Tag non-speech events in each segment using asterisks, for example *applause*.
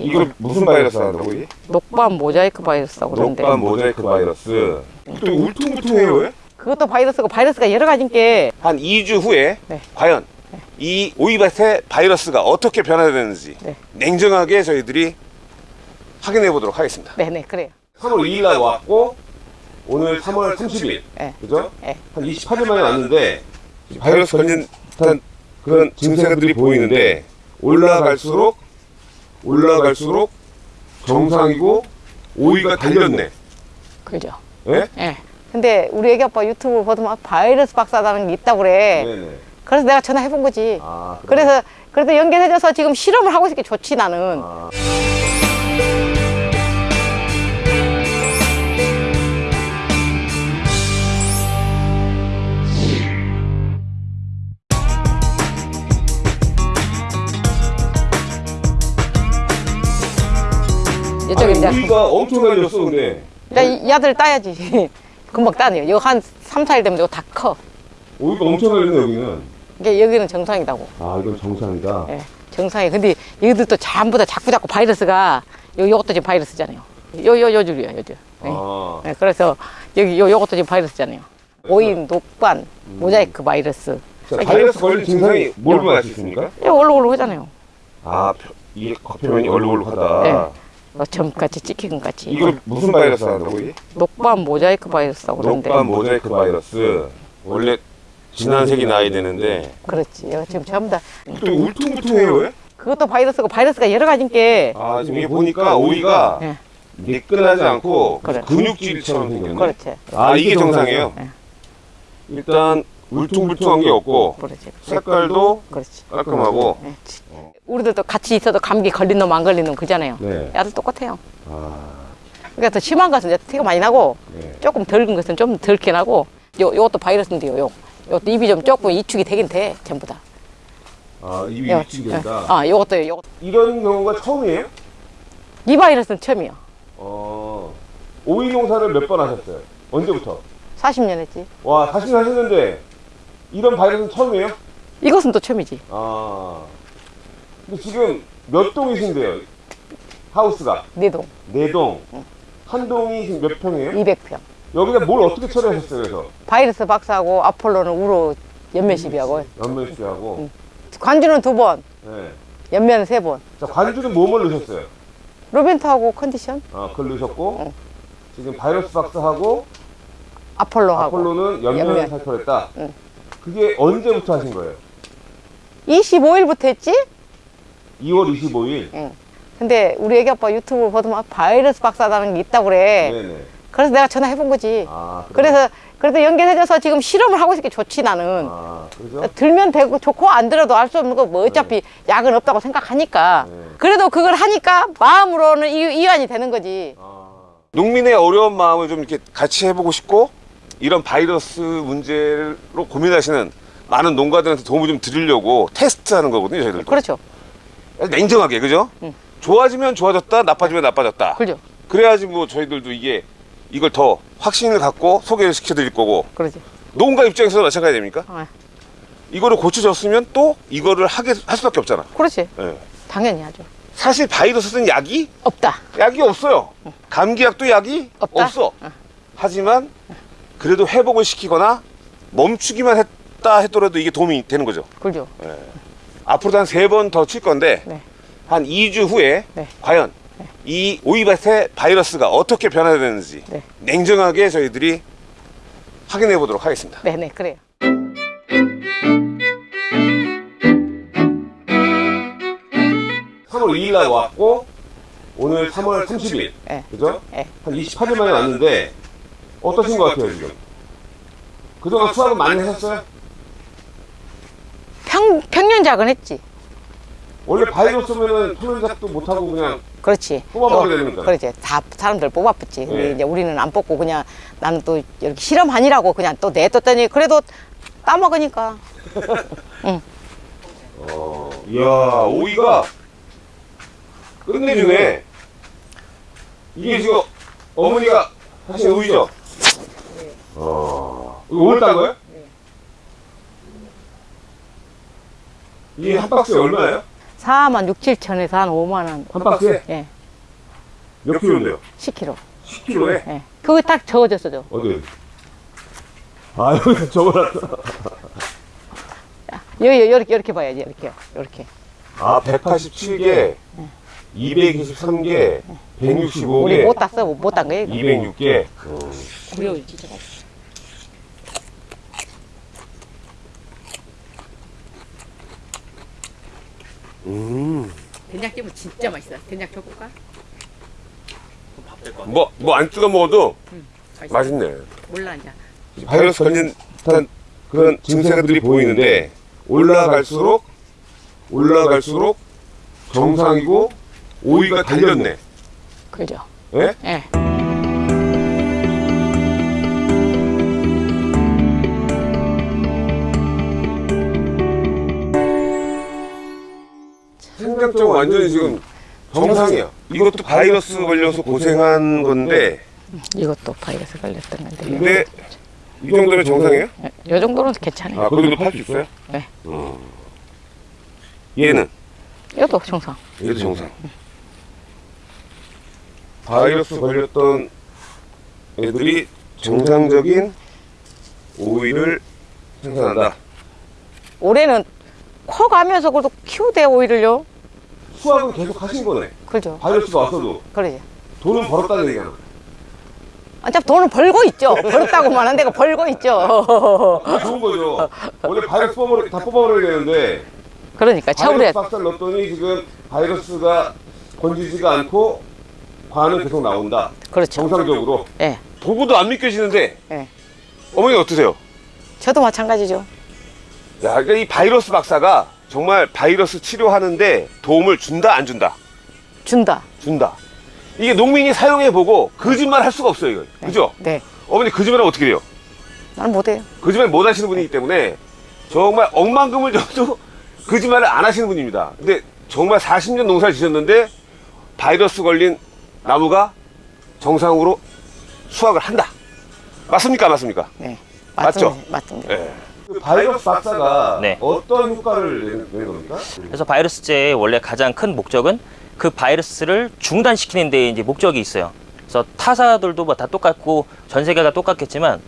이거 무슨 바이러스 한다고 이게? 녹반 모자이크 바이러스라고 그러는데 녹반 모자이크 바이러스. 또 울퉁불퉁해요 왜? 그것도 바이러스고 바이러스가 여러 가지인 게한 2주 후에 네. 과연 이 오이밭의 바이러스가 어떻게 변화되는지 네. 냉정하게 저희들이 확인해 보도록 하겠습니다. 네네 그래요 3월 2일 날 왔고 오늘 3월 30일 네. 그죠? 네. 한 28일 만에 왔는데 바이러스 걸린 듯한 그런 증세들이 보이는데 올라갈수록 올라갈수록 정상이고 오이가 달렸네. 그죠 예? 예 근데 우리 애기 아빠 유튜브 보더만 바이러스 박사라는 게 있다고 그래 네네. 그래서 내가 전화해 본 거지 아, 그래. 그래서 그래도 연결해줘서 지금 실험을 하고 있으니까 좋지 나는 아. 이제 오이가 엄청 달렸어 근데. 야, 이, 이 아들 따야지. *laughs* 금방 따네요. 이거 한 3, 4일 되면 이거 다커. 오이가 엄청 달렸네 여기는. 이게 여기는 정상이다고. 아 이건 정상이다. 예, 정상이. 근데 얘들도 전부 다 자꾸 자꾸 바이러스가 요 요것도 지금 바이러스잖아요. 요 요 요 줄이야 요 줄. 예. 아. 예, 그래서 여기 요 요것도 지금 바이러스잖아요. 오인 녹반 모자이크 바이러스. 자, 바이러스 걸린 증상이 뭘 보면 알수 있습니까? 이거 얼룩얼룩 하잖아요. 아, 표- 이게 겉표면이 얼룩얼룩하다. 네. 어, 점같이 찍힌 같이 이거 무슨 바이러스 한다고 이게? 녹반 모자이크 바이러스라고 그러는데 녹반 모자이크 바이러스. 원래 진한 색이 나야 되는데 그렇지 지금 전부 다또 울퉁불퉁해요 왜? 그것도 바이러스고 바이러스가 여러 가지인 게 아 지금 이게 보니까 오이가 예. 미끈하지 않고 그래. 근육질처럼 생겼네. 그렇지 아 이게 정상이에요. 네. 일단 울퉁불퉁한 게 없고 그렇지 색깔도 그렇지 깔끔하고. 예. 우리들도 같이 있어도 감기 걸린 놈 안 걸린 놈 그잖아요 네. 야들 똑같아요 아, 그러니까 더 심한 것은 티가 많이 나고 네. 조금 덜근 것은 좀 덜게 나고 요 요것도 바이러스인데요 요 요것도 입이 좀 조금 이축이 되긴 돼 전부 다 아 입이 요- 위축이 된다. 아 요것도 요것 이런 경우가 처음이에요? 이 바이러스는 처음이요 어, 오이 농사를 몇 번 하셨어요? 언제부터? 40년 했지 와, 40년 하셨는데 이런 바이러스는 처음이에요? 이것은 또 처음이지 아. 근데 지금 몇 동이신데요? 하우스가 네 동 네 동. 한 동이 지금 몇 평이에요? 200평 여기다 뭘 어떻게 처리하셨어요? 그래서 바이러스 박사하고 아폴로는 우로 연면시비하고 연면수하고. 관주는 두 번 네. 연면은 세 번 자, 관주는 뭐뭘 넣으셨어요? 로벤트하고 컨디션 아, 그걸 넣으셨고 응. 지금 바이러스 박사하고 아폴로하고 아폴로는 연면 연면. 살펴냈다. 응. 그게 언제부터 하신 거예요? 25일부터 했지? 2월 25일. 응. 근데 우리 애기 아빠 유튜브 보더만 바이러스 박사라는 게 있다고 그래 네네. 그래서 내가 전화해 본 거지 아? 그래서 그래도 연결해줘서 지금 실험을 하고 있으니까 좋지 나는 아, 그죠? 들면 되고 좋고 안 들어도 알 수 없는 거 뭐 어차피 약은 없다고 생각하니까 네. 그래도 그걸 하니까 마음으로는 이, 이완이 되는 거지 농민의 어려운 마음을 좀 이렇게 같이 해보고 싶고 이런 바이러스 문제로 고민하시는 많은 농가들한테 도움을 좀 드리려고 테스트하는 거거든요, 저희들도. 그렇죠 냉정하게, 그죠? 응. 좋아지면 좋아졌다, 나빠지면 나빠졌다. 그죠 그래야지 뭐 저희들도 이게 이걸 더 확신을 갖고 소개를 시켜드릴 거고 그러지 농가 입장에서도 마찬가지 아닙니까? 어, 이거를 고쳐졌으면 또 이거를 하게 할 수밖에 없잖아. 그렇지 예. 당연히 하죠 사실 바이러스는 약이 없다 약이 없어요. 감기약도 약이 없다? 없어. 하지만 그래도 회복을 시키거나 멈추기만 했다 했더라도 이게 도움이 되는 거죠. 그죠 앞으로도 한 세 번 더 칠 건데 네. 한 2주 후에 네. 과연 이 오이밭의 바이러스가 어떻게 변화되는지 네. 냉정하게 저희들이 확인해 보도록 하겠습니다. 네네 그래요 3월 2일 날 왔고 오늘 3월 30일 네. 그죠? 네. 한 28일 만에 왔는데 어떠신 것 같아요 지금? 그동안 수확은 많이 하셨어요? 평, 평년 작은 했지 원래 바이러스면은 평년작도 못하고 그냥 그렇지 뽑아먹어야 또, 되는 거잖아. 그렇지 다 사람들 뽑아봤지 근데 네. 이제 우리는 안 뽑고 그냥 나는 또 이렇게 실험하니라고 그냥 또 내뒀더니 그래도 따먹으니까 *laughs* 어, 이야 오이가 끝내주네 이게 지금 어머니가 하신 오이죠? 어, 이거 오늘 딴 거예요? 이게 한 박스에 얼마예요? 4만 6, 7천에서 한 5만 원. 한 박스에 예, 몇 킬로인데요? 10kg. 10킬로에? 예. 그거 딱 적어졌어, 저. 어디? 아, *laughs* 여기 적어놨다. 여기, 이렇게, 이렇게 봐야지, 이렇게. 이렇게. 아, 187개, 223개, 우리 165개, 못 땄어, 못 딴 거예요. 이거. 206개. 어려워, 진짜. 음. 된장찌개 진짜 맛있어. 된장 줘볼까? 뭐, 뭐 안 찍어 먹어도 맛있어. 맛있네. 몰라, 이제. 바이러스 걸린 듯한 그런 증세들이 보이는데 올라갈수록 올라갈수록 정상이고 오이가 달렸네. 그죠? 예? 예. 생장점 완전히 지금 정상이야. 이것도 바이러스 걸려서 고생한 건데 이것도 바이러스 걸렸던 건데. 근데 이 정도면 정상이에요? 예, 요 정도는 괜찮아요. 아, 그 정도 팔 수 있어요? 네. 어. 얘는 이것도 정상. 얘도 정상. 바이러스 걸렸던 애들이 정상적인 오이를 생산한다. 올해는 커 가면서 그래도 키우대 오이를요. 수확은 계속 하신 거네. 그죠? 바이러스가 왔어도 그러지. 돈은 벌었다는 얘기야. 어차피 돈을 벌고 있죠. 벌었다고만 한 데가 벌고 있죠. 좋은 거죠. 원래 바이러스 뽑아버려, 다 뽑아버려야 되는데 그러니까 차후에 바이러스 박살 넣었더니 지금 바이러스가 번지지가 않고 과는 계속 나온다. 그렇죠. 정상적으로. 예. 보고도 안 믿겨지는데 예. 어머니 어떠세요? 저도 마찬가지죠. 야, 그러니까 이 바이러스 박사가 정말 바이러스 치료하는데 도움을 준다 안 준다? 준다. 준다. 이게 농민이 사용해 보고 거짓말 할 수가 없어요, 이거. 그죠? 네. 어머니 거짓말하면 어떻게 돼요? 나는 못해요. 거짓말 못 하시는 분이기 때문에 정말 억만금을 줘도 *laughs* 거짓말을 안 하시는 분입니다. 근데 정말 40년 농사를 지셨는데 바이러스 걸린 나무가 정상으로 수확을 한다. 맞습니까? 안 맞습니까? 네. 맞죠? 맞습니다. 맞습니다. 예. 그 바이러스 박사가 네. 어떤 효과를 내는, 겁니까? 그래서 바이러스제의 원래 가장 큰 목적은 그 바이러스를 중단시키는 데 이제 목적이 있어요. 그래서 타사들도 뭐 다 똑같고 전 세계가 똑같겠지만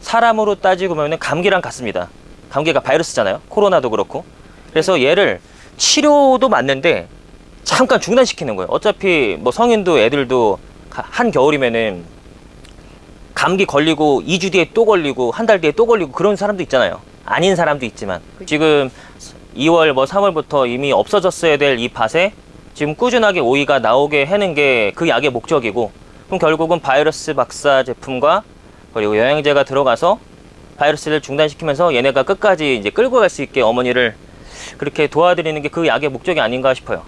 사람으로 따지고 보면 감기랑 같습니다. 감기가 바이러스잖아요. 코로나도 그렇고. 그래서 얘를 치료도 맞는데 잠깐 중단시키는 거예요. 어차피 뭐 성인도 애들도 가- 한 겨울이면은 감기 걸리고 2주 뒤에 또 걸리고 한 달 뒤에 또 걸리고 그런 사람도 있잖아요. 아닌 사람도 있지만 지금 2월 뭐 3월부터 이미 없어졌어야 될 이 밭에 지금 꾸준하게 오이가 나오게 하는 게 그 약의 목적이고 그럼 결국은 바이러스 박사 제품과 그리고 영양제가 들어가서 바이러스를 중단시키면서 얘네가 끝까지 이제 끌고 갈 수 있게 어머니를 그렇게 도와드리는 게 그 약의 목적이 아닌가 싶어요.